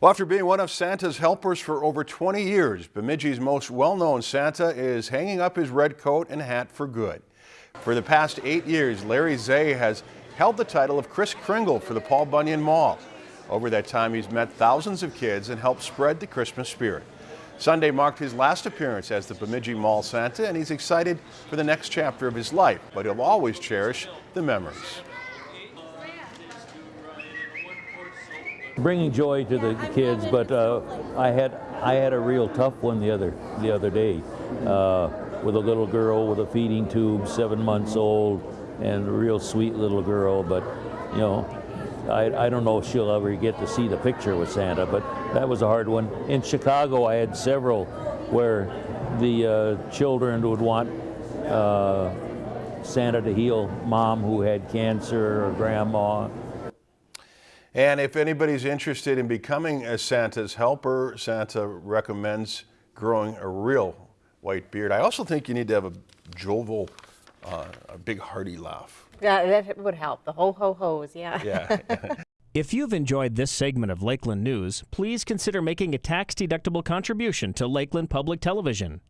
Well, after being one of Santa's helpers for over 20 years, Bemidji's most well-known Santa is hanging up his red coat and hat for good. For the past eight years, Larry Zay has held the title of Kris Kringle for the Paul Bunyan Mall. Over that time, he's met thousands of kids and helped spread the Christmas spirit. Sunday marked his last appearance as the Bemidji Mall Santa, and he's excited for the next chapter of his life, but he'll always cherish the memories. Bringing joy to the kids, but uh, I had I had a real tough one the other the other day uh, with a little girl with a feeding tube, seven months old, and a real sweet little girl. But you know, I, I don't know if she'll ever get to see the picture with Santa, but that was a hard one. In Chicago, I had several where the uh, children would want uh, Santa to heal mom who had cancer or grandma and if anybody's interested in becoming a Santa's helper, Santa recommends growing a real white beard. I also think you need to have a jovial, uh, a big hearty laugh. Yeah, that would help. The ho ho ho's, yeah. Yeah. if you've enjoyed this segment of Lakeland News, please consider making a tax-deductible contribution to Lakeland Public Television.